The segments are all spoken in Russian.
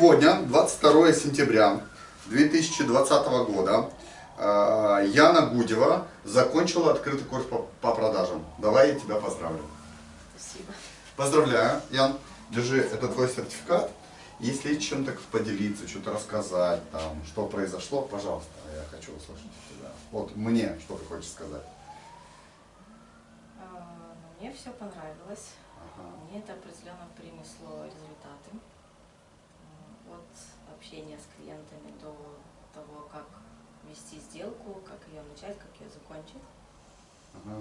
Сегодня, 22 сентября 2020 года, э, Яна Гудева закончила открытый курс по, по продажам. Давай я тебя поздравлю. Спасибо. Поздравляю, Ян. Держи, это твой сертификат. Если чем-то поделиться, что-то рассказать, там, что произошло, пожалуйста, я хочу услышать тебя. Вот мне, что ты хочешь сказать. А, Мне все понравилось. Ага. Мне это определенно принесло результаты. От общения с клиентами до того, как вести сделку, как ее начать, как ее закончить. Ага.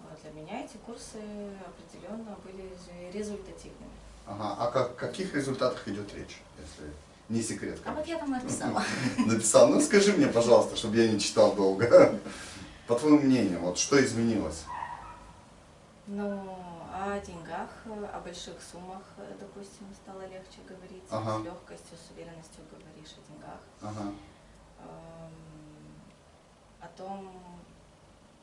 А Для меня эти курсы определенно были ре- результативными. Ага. А как, каких результатах идет речь, если не секрет? А вот конечно? я там написала. Написал. Ну скажи мне, пожалуйста, чтобы я не читал долго. По твоему мнению, вот что изменилось? Ну, о деньгах, о больших суммах, э, допустим, стало легче говорить. Ага. С легкостью, с уверенностью говоришь о деньгах. Ага. Эм, о том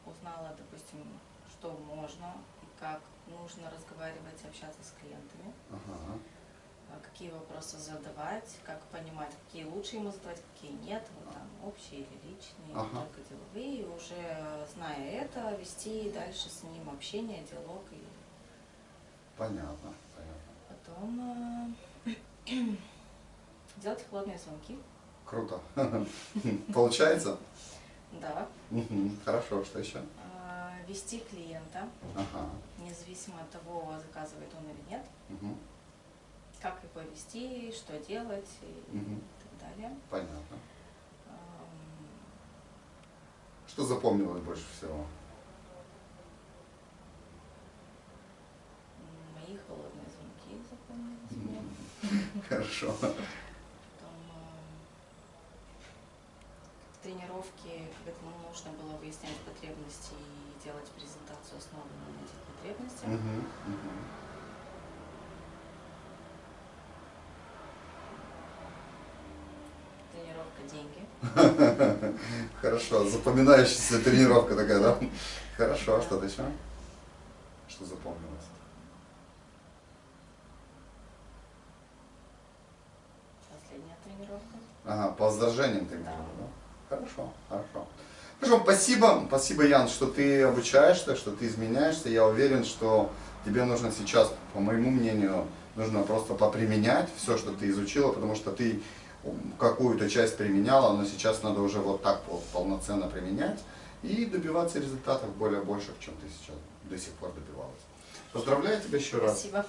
узнала, допустим, что можно и как нужно разговаривать, общаться с клиентами, Ага. а какие вопросы задавать, как понимать, какие лучше ему задавать, какие нет, вот там общие или личные, Ага. только деловые, и уже зная это, вести дальше с ним общение, диалог и Понятно. Понятно. потом э, делать холодные звонки. Круто. Получается? Да. Хорошо, что еще? А, вести клиента, независимо от того, заказывает он или нет, как его вести, что делать и так далее. Понятно. Что запомнилось больше всего? Мои холодные звонки запомнились мне. Хорошо. Потом ам, в тренировке, когда ну, нужно было выяснять потребности и делать презентацию, основанную на этих потребностях. Мгм. Мгм. Тренировка деньги. Хорошо. Запоминающаяся тренировка такая, да? Хорошо. А что-то еще? Что запомнилось? Последняя тренировка. Ага, по возражениям ты говорила, да? Хорошо, хорошо. Хорошо, спасибо, спасибо, Ян, что ты обучаешься, что ты изменяешься. Я уверен, что тебе нужно сейчас, по моему мнению, нужно просто поприменять все, что ты изучила, потому что ты какую-то часть применяла, но сейчас надо уже вот так вот полноценно применять и добиваться результатов более больших, чем ты сейчас до сих пор добивалась. Поздравляю тебя еще раз. Спасибо.